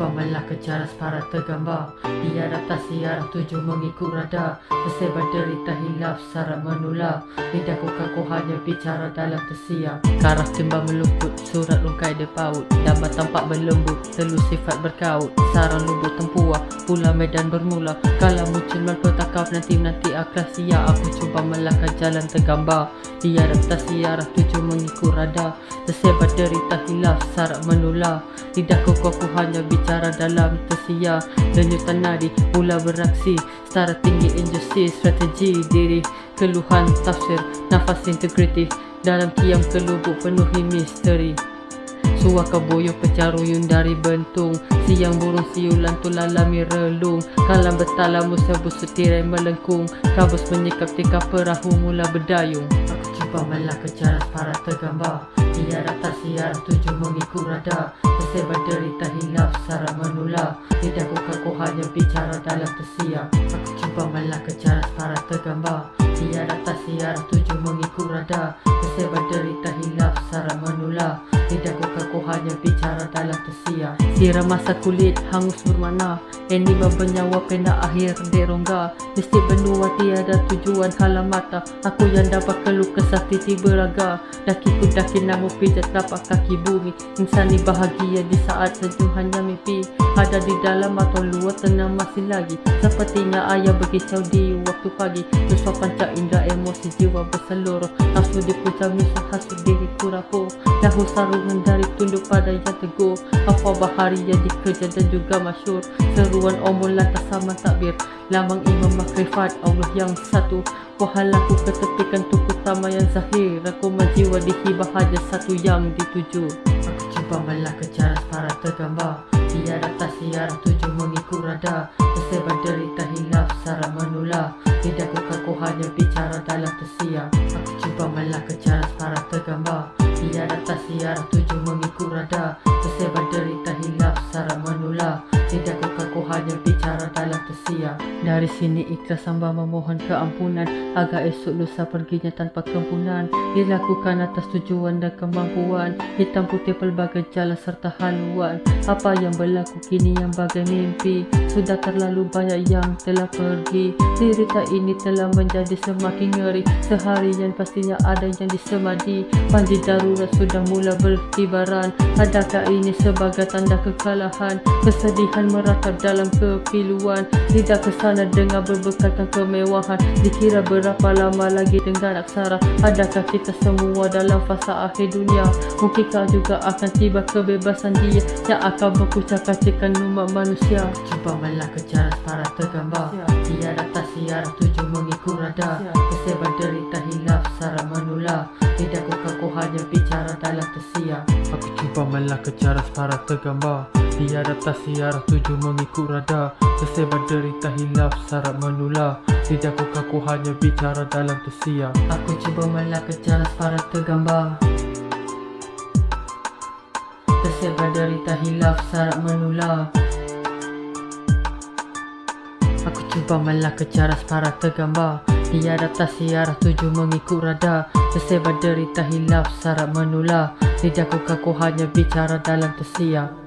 cuba melaka cara para tergambar. Di adaptasi arah tuju mengikut radar. Tersebar derita hilaf syarat menular. Lidahku kaku hanya bicara dalam tersiar. Karah timbang meluput surat lungkai dia paut. Damai tampak berlembut telu sifat berkaut. Sarang lubuk tempuah pula medan bermula. Kalau muncul malpetakaf nanti-nanti akhlas sia Aku cuba melaka jalan tergambar. Di adaptasi arah mengikut radar. Tersebar derita hilaf syarat menular Lidahku kuku hanya bicara dalam tersiar. Lenyutan nadi mula beraksi. Setara tinggi injustice strategi diri. Keluhan tafsir nafas integriti. Dalam kiam kelubuk penuhi misteri. Suaka boyo pecaruyun dari bentung. Siang burung siulan tu lalami relung. Kalam betala musa busut tirai melengkung. Kabus menyikap tika perahu mula berdayung Cuba melaka cara para tergambar. Di adaptasi arah tuju mengikut radar. Tersebar derita hilaf syarat menular. Lidahku kaku hanya bicara dalam tersiar. Aku cuba melaka cara para tergambar. Di adaptasi arah tuju mengikut radar. Tersebar derita hilaf syarat menular Lidahku kaku hanya bicara dalam tersiar Siram masa kulit hangus bermana. Ini bernyawa pena akhir dek rongga Mesti benua tiada tujuan halam mata Aku yang dapat keluh kesah titi beraga Daki ku daki namu pijat tapak kaki bumi. Insani bahagia di saat senyum hanya mimpi. Ada di dalam atau luar tenang masih lagi. Sepertinya ayah berkicau di waktu pagi. Susah panca indra emosi jiwa berseluruh. Nafsu di puncak misal hasut diri ku rapuh Dahu sarungan dari tunduk pada yang teguh. Hafa bahari yang dikerja dan juga masyur. Seruan omul lantas sama takbir. Lambang imam makrifat Allah yang satu. Wahalaku ketepikan tuku utama yang zahir. Aku menjiwa di hibah hanya satu yang dituju. Aku cuba melaka cara para tergambar. Di adaptasi arah tuju mengikut radar. Tersebar derita hilaf syarat menular. Lidahku kaku hanya bicara dalam tersiar. Aku cuba melaka cara para tergambar Di adaptasi arah tuju mengikut radar. Tersebar derita hilaf syarat Lidahku kaku hanya bicara dalam tersiar. Dari sini ikhlas hamba memohon keampunan Agar esok lusa perginya tanpa kempunan Dilakukan atas tujuan dan kemampuan. Hitam putih pelbagai jalan serta haluan. Apa yang berlaku kini yang bagai mimpi? Sudah terlalu banyak yang telah pergi. Cerita ini telah menjadi semakin ngeri. Seharian pastinya ada yang disemadi. Panji darurat sudah mula berkibaran Adakah ini sebagai tanda kekalahan? Kesedihan meratap dalam kepiluan Tidak kesana dengan berbekalkan kemewahan. Dikira berapa lama lagi dengan aksara. Adakah kita semua dalam fasa akhir dunia? Mungkinkah juga akan tiba kebebasan dia Yang akan berkucak-kacikan umat manusia. Cuba melaka cara para tergambar. Di adaptasi arah tuju mengikut radar Tersebar derita hilaf syarat menular. Lidahku kaku hanya bicara dalam tersiar. Aku cuba melaka cara para tergambar Di adaptasi arah tuju mengikut radar Tersebar derita hilaf syarat menular Lidahku kaku hanya bicara dalam tersiar Aku cuba melaka cara para tergambar. Tersebar derita hilaf syarat menular Aku cuba melaka cara para tergambar. Di adaptasi arah tuju mengikut radar Tersebar derita hilaf syarat menular Lidahku kaku hanya bicara dalam tersiar